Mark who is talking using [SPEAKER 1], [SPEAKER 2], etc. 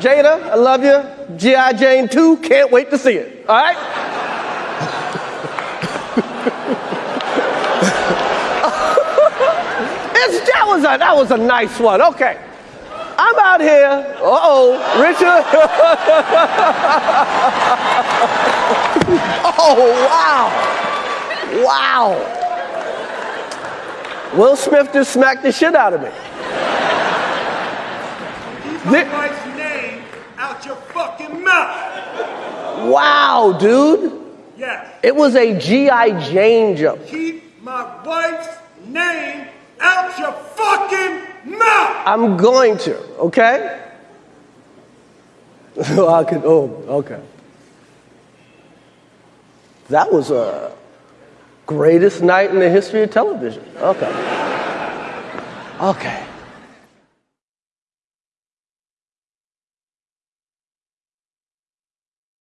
[SPEAKER 1] Jada, I love you. G.I. Jane 2, can't wait to see it. All right? it's, that, was a, that was a nice one. Okay. I'm out here. Uh oh, Richard. oh, wow. Wow. Will Smith just smacked the shit out of me.
[SPEAKER 2] Keep my wife's name out your fucking mouth.
[SPEAKER 1] Wow, dude.
[SPEAKER 2] Yes.
[SPEAKER 1] It was a G.I. Jane joke.
[SPEAKER 2] Keep my wife's name out your fucking mouth.
[SPEAKER 1] I'm going to, okay? So I could, oh, okay. That was a greatest night in the history of television. Okay. Okay.